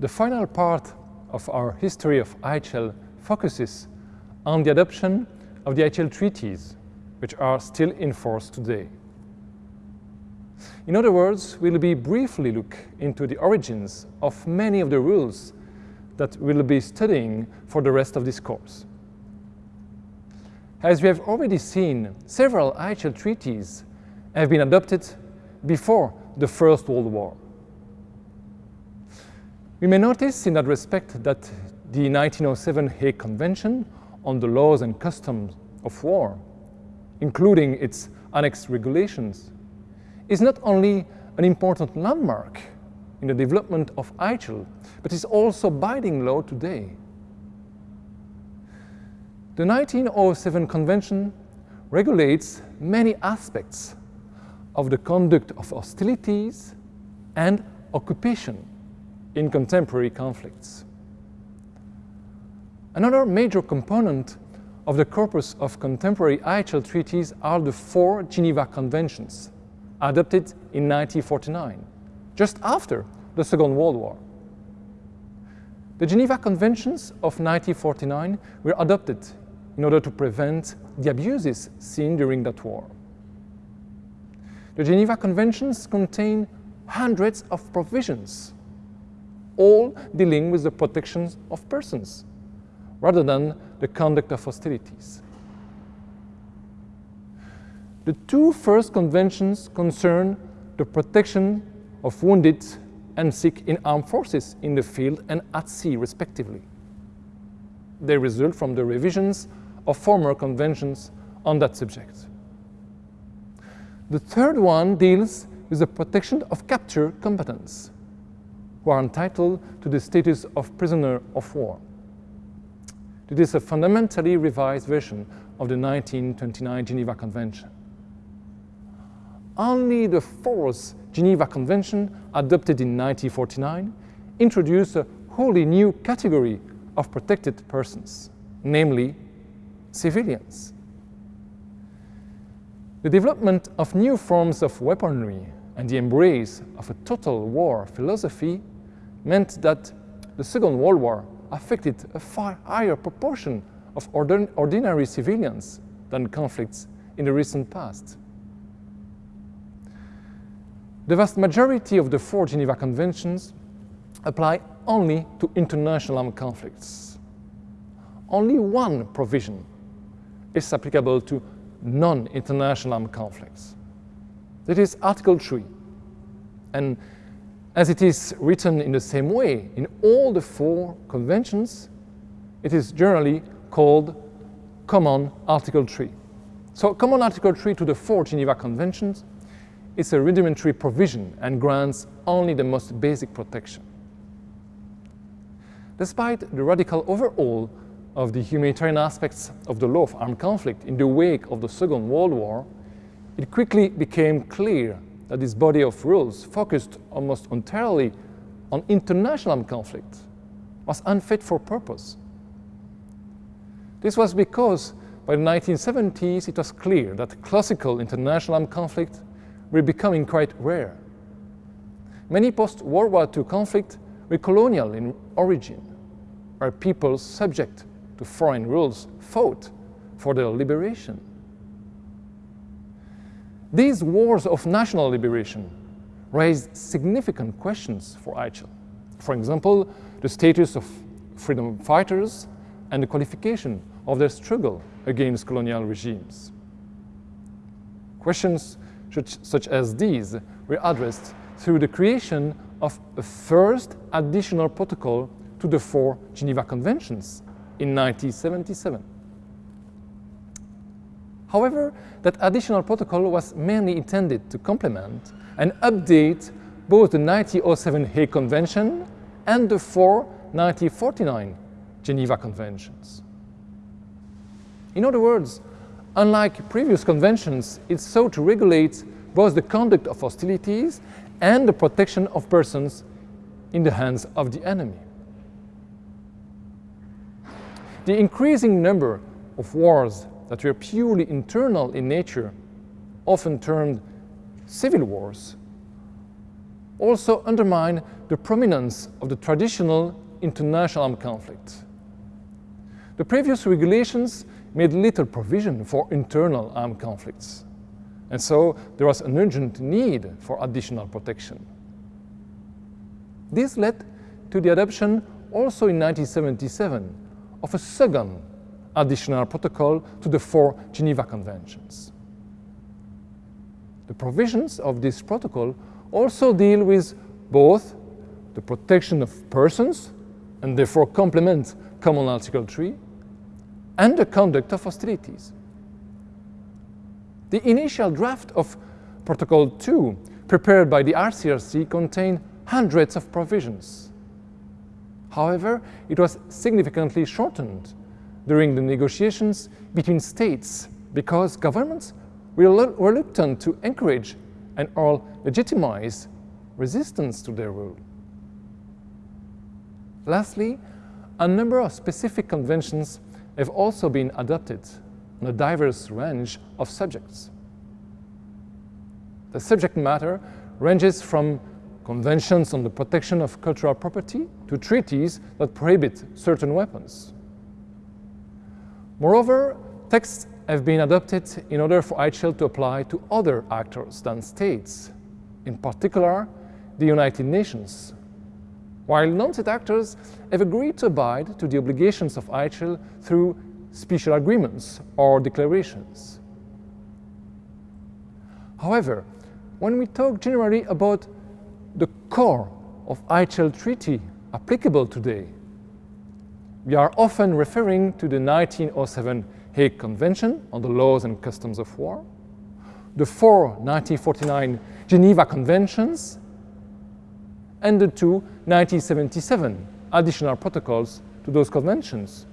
The final part of our history of IHL focuses on the adoption of the IHL treaties, which are still in force today. In other words, we'll be briefly look into the origins of many of the rules that we'll be studying for the rest of this course. As we have already seen, several IHL treaties have been adopted before the First World War. We may notice in that respect that the 1907 Hague Convention on the laws and customs of war, including its annexed regulations, is not only an important landmark in the development of IHL, but is also binding law today. The 1907 Convention regulates many aspects of the conduct of hostilities and occupation in contemporary conflicts. Another major component of the corpus of contemporary IHL treaties are the four Geneva Conventions, adopted in 1949, just after the Second World War. The Geneva Conventions of 1949 were adopted in order to prevent the abuses seen during that war. The Geneva Conventions contain hundreds of provisions, all dealing with the protection of persons, rather than the conduct of hostilities. The two first conventions concern the protection of wounded and sick in armed forces in the field and at sea, respectively. They result from the revisions of former conventions on that subject. The third one deals with the protection of captured combatants who are entitled to the status of prisoner of war. It is a fundamentally revised version of the 1929 Geneva Convention. Only the fourth Geneva Convention, adopted in 1949, introduced a wholly new category of protected persons, namely civilians. The development of new forms of weaponry and the embrace of a total war philosophy meant that the Second World War affected a far higher proportion of ordinary civilians than conflicts in the recent past. The vast majority of the four Geneva Conventions apply only to international armed conflicts. Only one provision is applicable to non-international armed conflicts. That is Article 3. And as it is written in the same way in all the four conventions, it is generally called Common Article 3. So Common Article 3 to the four Geneva Conventions is a rudimentary provision and grants only the most basic protection. Despite the radical overhaul of the humanitarian aspects of the law of armed conflict in the wake of the Second World War, it quickly became clear that this body of rules focused almost entirely on international conflict was unfit for purpose. This was because by the 1970s it was clear that classical international armed conflict were becoming quite rare. Many post-World War II conflicts were colonial in origin, where peoples subject to foreign rules fought for their liberation. These wars of national liberation raised significant questions for IHL. For example, the status of freedom fighters and the qualification of their struggle against colonial regimes. Questions such as these were addressed through the creation of a first additional protocol to the four Geneva Conventions in 1977. However, that additional protocol was mainly intended to complement and update both the 1907 Hague Convention and the four 1949 Geneva Conventions. In other words, unlike previous conventions, it sought to regulate both the conduct of hostilities and the protection of persons in the hands of the enemy. The increasing number of wars that were purely internal in nature, often termed civil wars, also undermine the prominence of the traditional international armed conflict. The previous regulations made little provision for internal armed conflicts, and so there was an urgent need for additional protection. This led to the adoption, also in 1977, of a second additional protocol to the four Geneva Conventions. The provisions of this protocol also deal with both the protection of persons, and therefore complement Common Article 3, and the conduct of hostilities. The initial draft of Protocol 2, prepared by the ICRC, contained hundreds of provisions. However, it was significantly shortened during the negotiations between states because governments were reluctant to encourage and or legitimize resistance to their rule. Lastly, a number of specific conventions have also been adopted on a diverse range of subjects. The subject matter ranges from conventions on the protection of cultural property to treaties that prohibit certain weapons. Moreover, texts have been adopted in order for IHL to apply to other actors than states, in particular the United Nations, while non-state actors have agreed to abide to the obligations of IHL through special agreements or declarations. However, when we talk generally about the core of IHL treaty applicable today, we are often referring to the 1907 Hague Convention on the Laws and Customs of War, the four 1949 Geneva Conventions, and the two 1977 additional protocols to those conventions